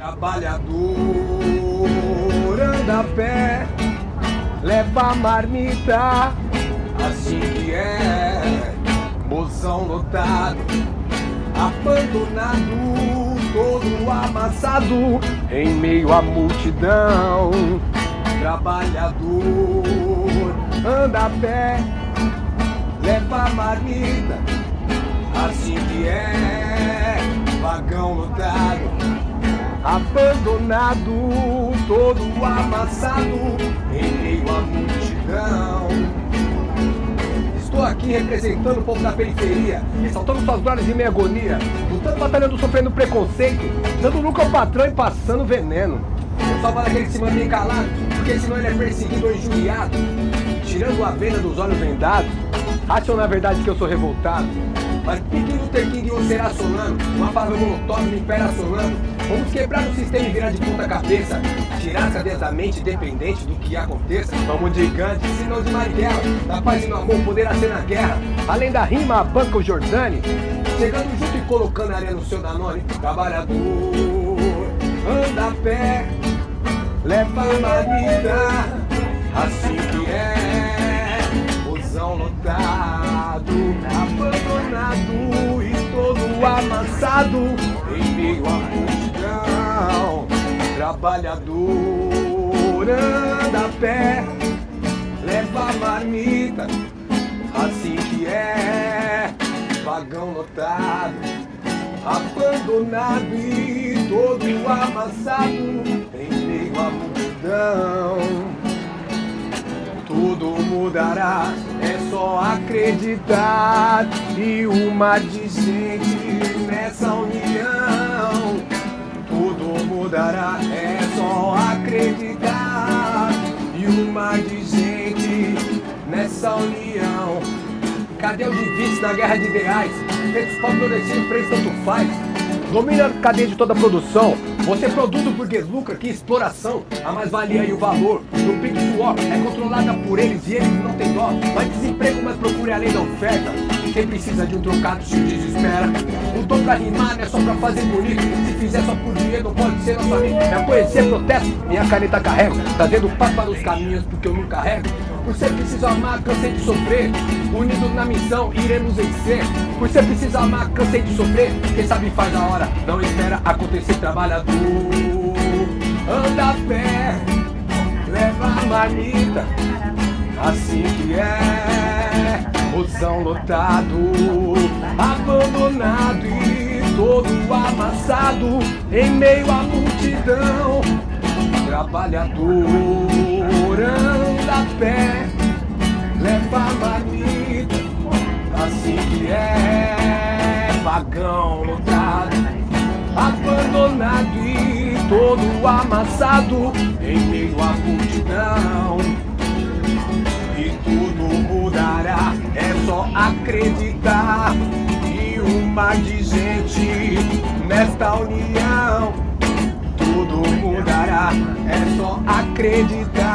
Trabalhador anda a pé, leva marmita, assim que é. Mozão lotado, abandonado, todo amassado, em meio à multidão. Trabalhador anda a pé, leva marmita, assim que é. Vagão lotado abandonado, todo amassado em meio à multidão. Estou aqui representando o povo da periferia, ressaltando suas glórias em minha agonia, lutando, batalhando, sofrendo preconceito, dando lucro ao patrão e passando veneno. Falo aquele que se mantém calado, porque senão ele é perseguido ou injuriado, tirando a venda dos olhos vendados. Acham na verdade que eu sou revoltado, mas Pique Luther King ou será solano, uma palavra molotov me impera solano. Vamos quebrar o sistema e virar de ponta cabeça. Tirar as cadeias da mente, independente do que aconteça. Vamos de Gandhi, senão de Marighella. Da paz e no amor poderá ser na guerra. Além da rima, a banca o Jordani. Chegando junto e colocando areia no seu Danone. Trabalhador, anda a pé, leva a marmita. Assim que é, lotado, abandonado e todo amassado em meio a multidão. Trabalhador anda a pé, leva a marmita, assim que é, vagão lotado, abandonado e todo amassado em meio à multidão. Tudo mudará, só acreditar e uma de gente nessa união. Tudo mudará, é só acreditar e uma de gente nessa união. Cadê o divide na guerra de ideais? Feitos para florescer, preço tanto faz. Domina a cadeia de toda a produção. Você produz o burguês lucra, que exploração. A mais-valia e o valor do Big Suor é controlada por eles e eles não têm dó. Mais desemprego, mas procure além da oferta. Quem precisa de um trocado se desespera. Não tô pra rimar, não é só pra fazer bonito. Se fizer só por dinheiro, não pode ser nosso amigo. Minha poesia é protesto, minha caneta carrego. Trazendo paz para os caminhos, porque eu não carrego. Por ser preciso amar, cansei de sofrer. Unidos na missão, iremos vencer. Por ser preciso amar, cansei de sofrer. Quem sabe faz a hora, não espera acontecer. Trabalhador, anda a pé, leva a marmita. Assim que é, busão lotado, abandonado e todo amassado em meio à multidão. Trabalhador pé, leva a marmita, assim que é, vagão lotado, abandonado e todo amassado em meio à multidão. E tudo mudará, é só acreditar e uma de gente nesta união. Tudo mudará, é só acreditar.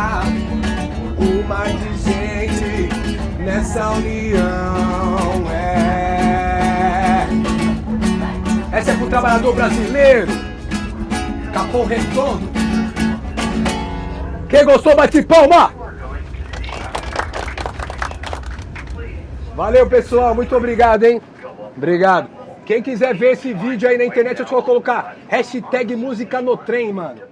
Nessa união. É. Essa é pro trabalhador brasileiro. Capão redondo. Quem gostou, bate palma! Valeu, pessoal. Muito obrigado, hein? Obrigado. Quem quiser ver esse vídeo aí na internet, eu vou colocar hashtag música no trem, mano.